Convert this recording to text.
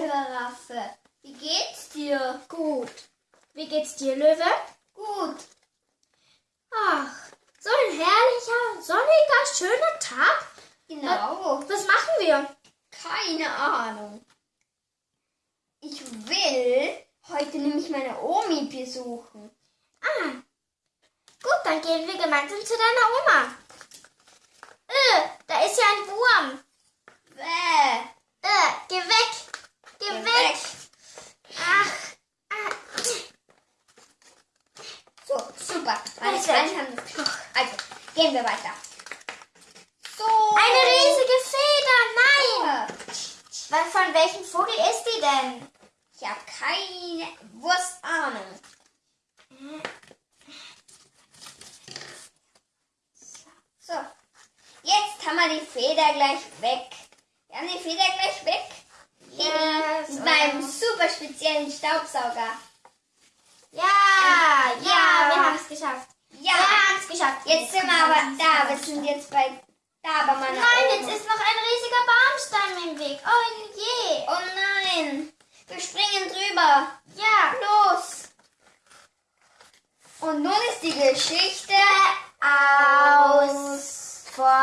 Giraffe. Wie geht's dir? Gut. Wie geht's dir, Löwe? Gut. Ach, so ein herrlicher, sonniger, schöner Tag. Genau. Was machen wir? Keine Ahnung. Ich will heute nämlich meine Omi besuchen. Ah, gut, dann gehen wir gemeinsam zu deiner Oma. Äh, da ist ja ein Wurm. Bäh. Äh, geh weg. Geh, Geh weg. weg. Ach, ah, So, super. Meine Also. Freunde haben das geschafft. Also, gehen wir weiter. So. eine riesige Feder. Nein. Ja. Wann- Von welchem Vogel ist die denn? Ich habe keine Wurstahnung. So, jetzt haben wir die Feder gleich weg. Wir haben die Feder gleich weg. Yes, Mit meinem super speziellen Staubsauger. Ja, ja, Ja. wir haben es geschafft. Ja, Wir haben es geschafft. jetzt sind wir aber da. Wir sind jetzt bei da bei meiner Nein, jetzt ist noch ein riesiger Baumstamm im Weg. Oh je. Oh nein, wir springen drüber. Ja. Los. Und nun ist die Geschichte Aus. Vor